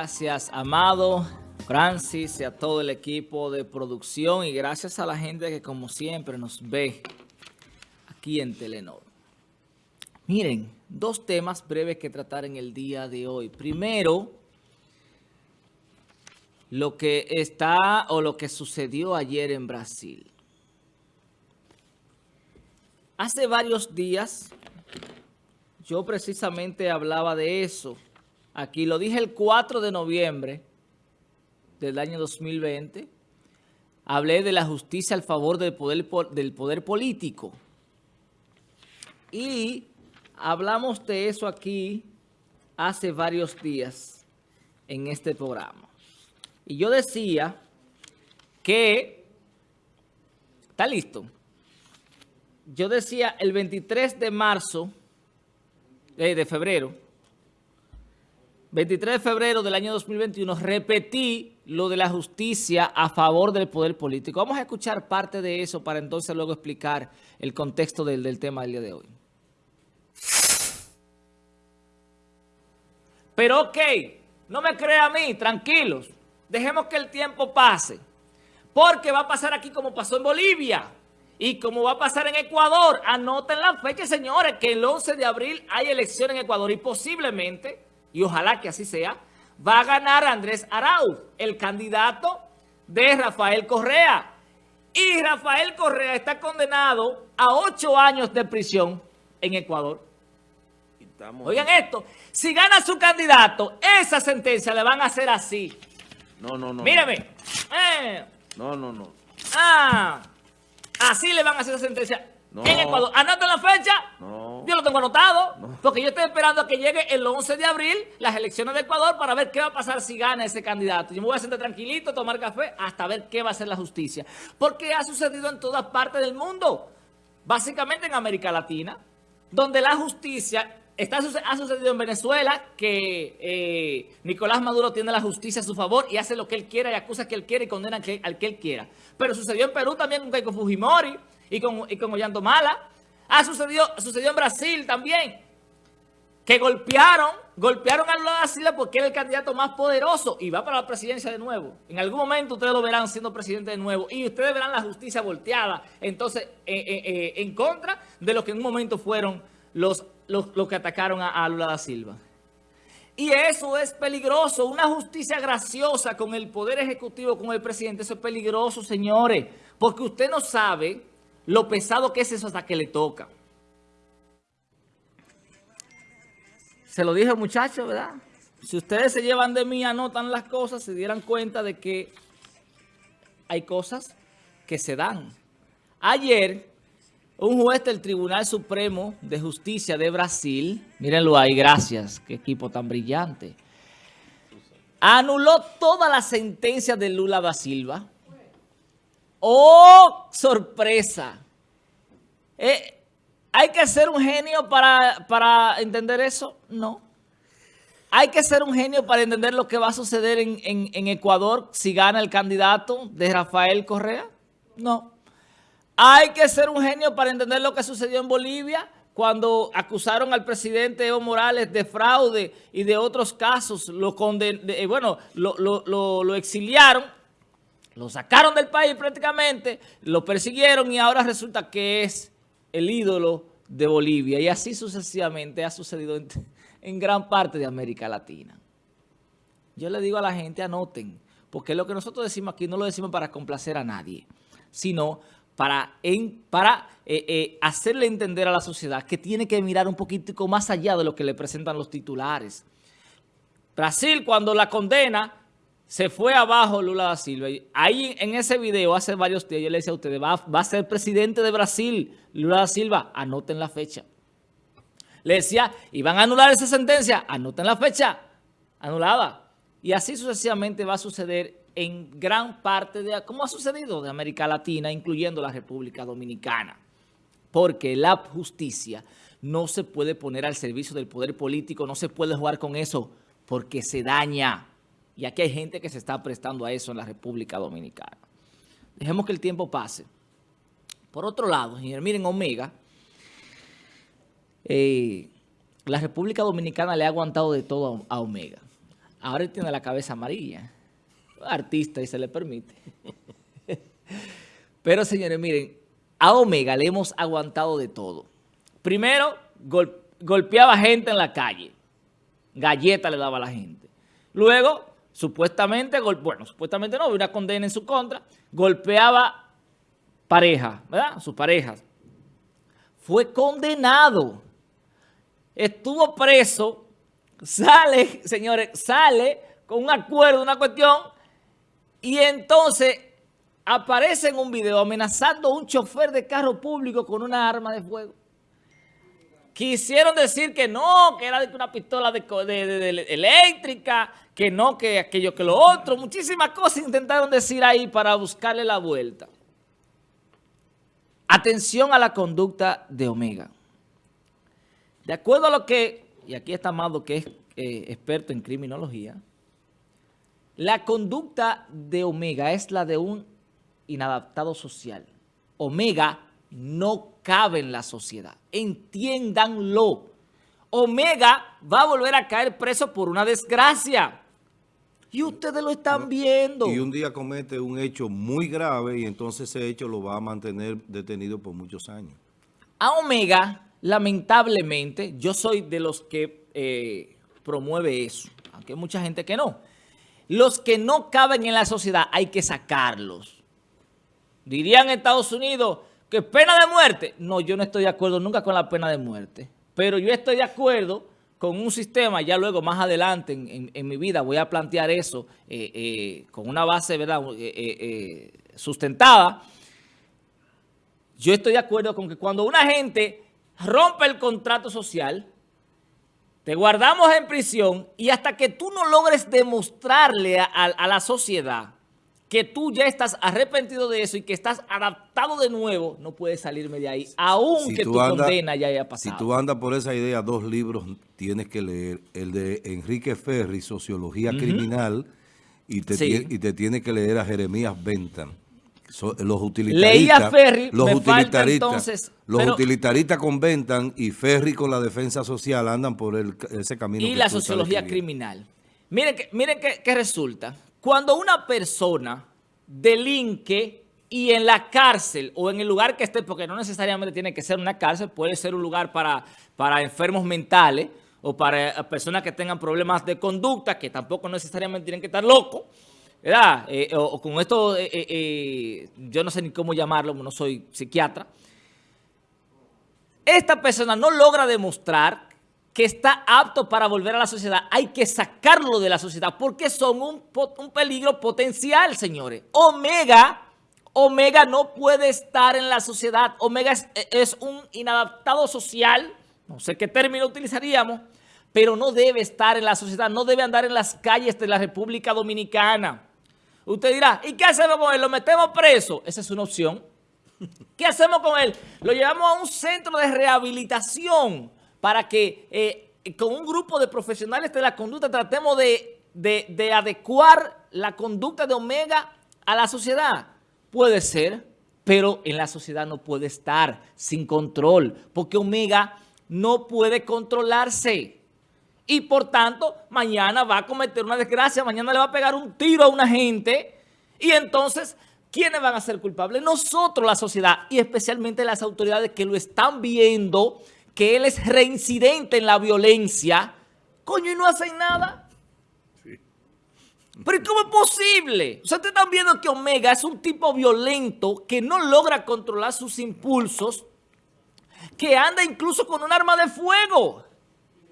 Gracias, Amado, Francis y a todo el equipo de producción y gracias a la gente que como siempre nos ve aquí en Telenor. Miren, dos temas breves que tratar en el día de hoy. Primero, lo que está o lo que sucedió ayer en Brasil. Hace varios días yo precisamente hablaba de eso. Aquí lo dije el 4 de noviembre del año 2020. Hablé de la justicia al favor del poder, del poder político. Y hablamos de eso aquí hace varios días en este programa. Y yo decía que, está listo, yo decía el 23 de marzo, eh, de febrero, 23 de febrero del año 2021, repetí lo de la justicia a favor del poder político. Vamos a escuchar parte de eso para entonces luego explicar el contexto del, tema del día de hoy. Pero ok, no me crea a mí, tranquilos. Dejemos que el tiempo pase. Porque va a pasar aquí como pasó en Bolivia. Y como va a pasar en Ecuador. Anoten la fecha, señores, que el 11 de abril hay elección en Ecuador. Y posiblemente, y ojalá que así sea, va a ganar Andrés Arauz, el candidato de Rafael Correa. Y Rafael Correa está condenado a ocho años de prisión en Ecuador. Oigan esto, si gana su candidato, esa sentencia le van a hacer así. No, no, no. Mírame. Eh. No, no, no. Ah, así le van a hacer la sentencia. En Ecuador. ¿Anota la fecha? No. Yo lo tengo anotado. Porque yo estoy esperando a que llegue el 11 de abril las elecciones de Ecuador para ver qué va a pasar si gana ese candidato. Yo me voy a sentar tranquilito, tomar café, hasta ver qué va a hacer la justicia. Porque ha sucedido en todas partes del mundo. Básicamente en América Latina, donde la justicia Está, ha sucedido en Venezuela que eh, Nicolás Maduro tiene la justicia a su favor y hace lo que él quiera y acusa que él quiere y condena al que, él quiera. Pero sucedió en Perú también con Keiko Fujimori y con, y con Ollanta Mala. Ha sucedido, sucedió en Brasil también, que golpearon, golpearon a Lula da Silva porque era el candidato más poderoso y va para la presidencia de nuevo. En algún momento ustedes lo verán siendo presidente de nuevo y ustedes verán la justicia volteada, entonces, eh, eh, en contra de lo que en un momento fueron los, los, que atacaron a, Lula da Silva. Y eso es peligroso. Una justicia graciosa con el Poder Ejecutivo, con el presidente, eso es peligroso, señores. Porque usted no sabe lo pesado que es eso hasta que le toca. Se lo dije muchachos, ¿verdad? Si ustedes se llevan de mí, anotan las cosas, se dieran cuenta de que hay cosas que se dan. Ayer un juez del Tribunal Supremo de Justicia de Brasil, mírenlo ahí, gracias, qué equipo tan brillante, anuló toda la sentencia de Lula da Silva. ¡Oh, sorpresa! Eh, ¿Hay que ser un genio para, para, entender eso? No. ¿Hay que ser un genio para entender lo que va a suceder en, en Ecuador si gana el candidato de Rafael Correa? No. Hay que ser un genio para entender lo que sucedió en Bolivia cuando acusaron al presidente Evo Morales de fraude y de otros casos. Lo eh, bueno, lo, exiliaron, lo sacaron del país prácticamente, lo persiguieron y ahora resulta que es el ídolo de Bolivia. Y así sucesivamente ha sucedido en, gran parte de América Latina. Yo le digo a la gente, anoten, porque lo que nosotros decimos aquí no lo decimos para complacer a nadie, sino para, para eh, eh, hacerle entender a la sociedad que tiene que mirar un poquitico más allá de lo que le presentan los titulares. Brasil, cuando la condena, se fue abajo Lula da Silva. Ahí en ese video, hace varios días, yo le decía a ustedes, va, va a ser presidente de Brasil, Lula da Silva, anoten la fecha. Le decía, ¿y van a anular esa sentencia? Anoten la fecha, anulada. Y así sucesivamente va a suceder en gran parte de, como ha sucedido de América Latina, incluyendo la República Dominicana. Porque la justicia no se puede poner al servicio del poder político, no se puede jugar con eso porque se daña. Y aquí hay gente que se está prestando a eso en la República Dominicana. Dejemos que el tiempo pase. Por otro lado, miren Omega, eh, la República Dominicana le ha aguantado de todo a Omega. Ahora él tiene la cabeza amarilla. Artista y se le permite. Pero señores, miren, a Omega le hemos aguantado de todo. Primero, golpeaba gente en la calle. Galleta le daba a la gente. Luego, supuestamente, bueno, supuestamente no, una condena en su contra, golpeaba pareja, ¿verdad? Sus parejas. Fue condenado. Estuvo preso, sale, señores, sale con un acuerdo, una cuestión, y entonces aparece en un video amenazando a un chofer de carro público con una arma de fuego. Quisieron decir que no, que era una pistola de, eléctrica, que no, que aquello, que lo otro. Muchísimas cosas intentaron decir ahí para buscarle la vuelta. Atención a la conducta de Omega. De acuerdo a lo que, y aquí está Amado que es eh, experto en criminología, la conducta de Omega es la de un inadaptado social. Omega no cabe en la sociedad. Entiéndanlo. Omega va a volver a caer preso por una desgracia. Y ustedes lo están viendo. Y un día comete un hecho muy grave y entonces ese hecho lo va a mantener detenido por muchos años. A Omega, lamentablemente, yo soy de los que eh, promueve eso, aunque hay mucha gente que no. Los que no caben en la sociedad hay que sacarlos. Dirían Estados Unidos, ¿Que pena de muerte? No, yo no estoy de acuerdo nunca con la pena de muerte. Pero yo estoy de acuerdo con un sistema, ya luego más adelante en, mi vida voy a plantear eso eh, eh, con una base ¿verdad? Eh, sustentada. Yo estoy de acuerdo con que cuando una gente rompe el contrato social, te guardamos en prisión y hasta que tú no logres demostrarle a la sociedad que tú ya estás arrepentido de eso y que estás adaptado de nuevo, no puedes salirme de ahí, aunque tu condena ya haya pasado. Si tú andas por esa idea, dos libros tienes que leer. El de Enrique Ferri, Sociología Criminal, y te, y te tienes que leer a Jeremías Bentham. los utilitaristas, Leía Ferri, los utilitaristas, entonces, los utilitaristas con Bentham y Ferri con la defensa social andan por ese camino. Y la sociología criminal. Miren, que, miren que resulta cuando una persona delinque y en la cárcel o en el lugar que esté, porque no necesariamente tiene que ser una cárcel, puede ser un lugar para, para enfermos mentales o para personas que tengan problemas de conducta, que tampoco necesariamente tienen que estar locos, ¿verdad? Eh, o, con esto, eh, eh, yo no sé ni cómo llamarlo, no soy psiquiatra. Esta persona no logra demostrar que está apto para volver a la sociedad, hay que sacarlo de la sociedad porque son un, peligro potencial, señores. Omega, Omega no puede estar en la sociedad. Omega es, un inadaptado social, no sé qué término utilizaríamos, pero no debe estar en la sociedad, no debe andar en las calles de la República Dominicana. Usted dirá, ¿y qué hacemos con él? ¿Lo metemos preso? Esa es una opción. ¿Qué hacemos con él? Lo llevamos a un centro de rehabilitación para que eh, con un grupo de profesionales de la conducta tratemos de, adecuar la conducta de Omega a la sociedad. Puede ser, pero en la sociedad no puede estar sin control, porque Omega no puede controlarse. Y por tanto, mañana va a cometer una desgracia, mañana le va a pegar un tiro a una gente. Y entonces, ¿quiénes van a ser culpables? Nosotros, la sociedad, y especialmente las autoridades que lo están viendo que él es reincidente en la violencia, coño, y no hacen nada. Sí. Pero ¿cómo es posible? Ustedes están viendo que Omega es un tipo violento que no logra controlar sus impulsos, que anda incluso con un arma de fuego.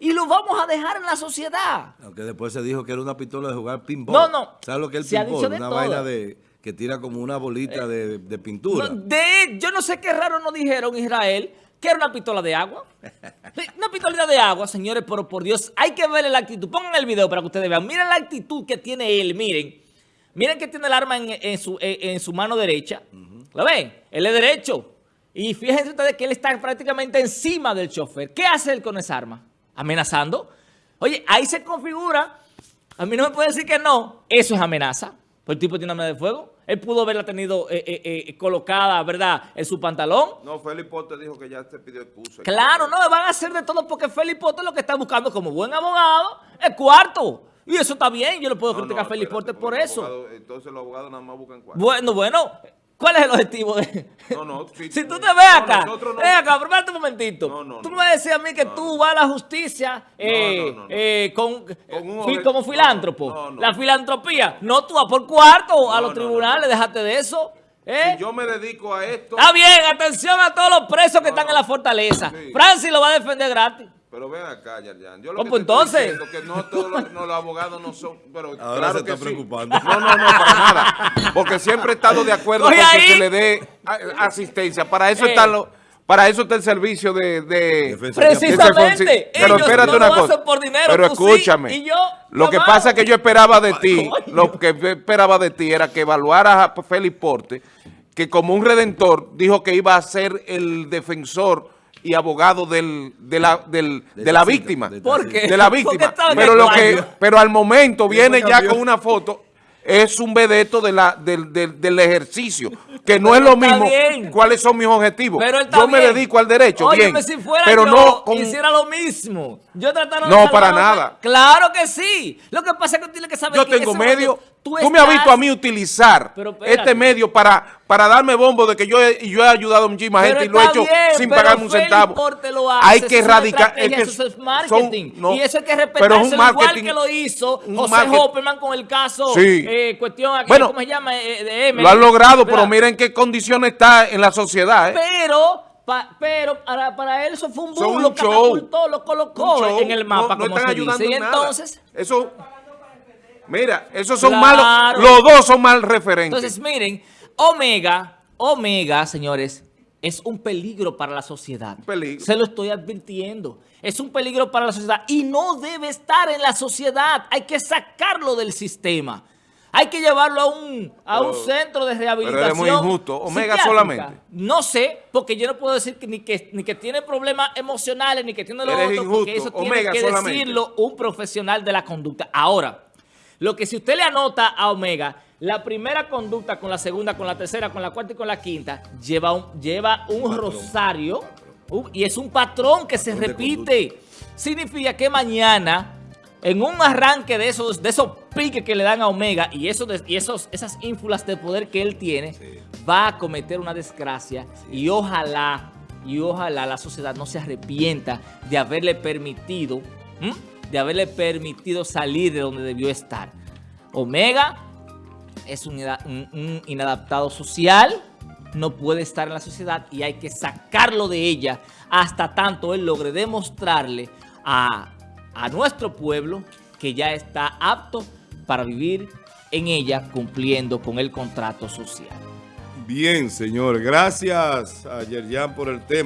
Y lo vamos a dejar en la sociedad. Aunque después se dijo que era una pistola de jugar pinball. No, no. ¿Sabes lo que es el pinball? Una vaina de que tira como una bolita de, pintura. de, yo no sé qué raro nos dijeron Israel, ¿Qué era una pistola de agua? Una pistola de agua, señores, pero por Dios, hay que ver la actitud. Pongan el video para que ustedes vean. Miren la actitud que tiene él, miren. Miren que tiene el arma en, su, mano derecha. ¿Lo ven? Él es derecho. Y fíjense ustedes que él está prácticamente encima del chofer. ¿Qué hace él con esa arma? Amenazando. Oye, ahí se configura. A mí no me puede decir que no. Eso es amenaza. Pues el tipo tiene arma de fuego. Él pudo haberla tenido eh, eh, eh, colocada, ¿verdad?, en su pantalón. No, Felipe Potter dijo que ya se pidió excusa. Claro, no, van a hacer de todo porque Felipe Potter lo que está buscando como buen abogado es cuarto. Y eso está bien, yo no puedo No, criticar no, a Félix espérate, Porte por eso. entonces los abogados nada más buscan cuatro. Bueno, bueno, ¿cuál es el objetivo de...? No, no, si- si tú te no, ves acá, no- ven acá, prepárate un momentito. No, no, tú me decías a mí que tú vas a la justicia eh, eh, con, un fi- obje- como filántropo. no, no. La filantropía. No, tú vas por cuarto a los tribunales, déjate de eso. ¿eh? Si yo me dedico a esto, Está bien, atención a todos los presos que están en la fortaleza. Sí. Francis lo va a defender gratis. Pero ven acá, Yarjan. Yo Oh, lo que pues te estoy entonces. que no todos los, no, los abogados no son, pero Ahora claro se que está sí. preocupando. No, no, no, para nada. Porque siempre he estado de acuerdo con que se le dé asistencia. Para eso Eh. están los, para eso está el servicio de, de Precisamente. de- Pero Ellos espérate no una lo cosa. hacen por dinero, pero sí, escúchame. y yo, lo que pasa es que yo esperaba de ti, lo que esperaba de ti era que evaluaras a Félix Porte, que como un redentor dijo que iba a ser el defensor y abogado del, de la, del- De de la Tacita, víctima. de ¿Por Tacita. qué? De la víctima. Pero, lo que, pero al momento viene ya con una foto, es un vedeto de la, del, del- del ejercicio, que no es lo mismo bien. cuáles son mis objetivos. Pero él está Yo me bien. dedico al derecho, Óyeme, bien, si fuera pero yo, no con... hiciera lo mismo. Yo trataron No, de para nada. Claro que sí. Lo que pasa es que tú tienes que saber Yo que en tengo medio. momento Tú, tú me has estás- visto a mí utilizar Pero este medio para, para darme bombo de que yo he, y yo he ayudado a muchísima Pero gente y lo he hecho bien, sin pero pagarme un centavo. Hace, hay eso que erradicar. Es eso que es marketing. son- no, y eso hay que pero un igual que lo hizo José Hopperman con el caso Sí. eh, cuestión aquí, Bueno, ¿cómo se llama? Eh, de Emily. Lo han logrado, pero ¿Verdad? miren qué condiciones está en la sociedad. ¿eh? Pero, pa- pero para, para él eso fue un boom, un lo catapultó, lo colocó en el mapa, no, no como están se ayudando dice. Y nada. entonces, Eso, mira, esos son Claro. malos. Los dos son mal referentes. entonces miren, Omega, Omega, señores, es un peligro para la sociedad. peligro. Se lo estoy advirtiendo. Es un peligro para la sociedad y no debe estar en la sociedad. Hay que sacarlo del sistema. Hay que llevarlo a un, a un centro de rehabilitación. pero eres muy injusto. Omega solamente. No sé, porque yo no puedo decir que ni que, ni que tiene problemas emocionales, ni que tiene lo Eres otro, injusto. porque eso tiene Omega que solamente. decirlo un profesional de la conducta. Ahora, lo que si usted le anota a Omega, la primera conducta con la segunda, con la tercera, con la cuarta y con la quinta, lleva un, lleva un, rosario un- y es un patrón que se Patrón repite. Significa que mañana, en un arranque de esos, de esos piques que le dan a Omega y, esos, y esos, esas ínfulas de poder que él tiene, Sí. va a cometer una desgracia y ojalá, y ojalá la sociedad no se arrepienta de haberle permitido. De haberle permitido salir de donde debió estar. Omega es un, ina- un- un inadaptado social, no puede estar en la sociedad y hay que sacarlo de ella hasta tanto él logre demostrarle a, a nuestro pueblo que ya está apto para vivir en ella cumpliendo con el contrato social. Bien, señor. Gracias a Yerjan por el tema.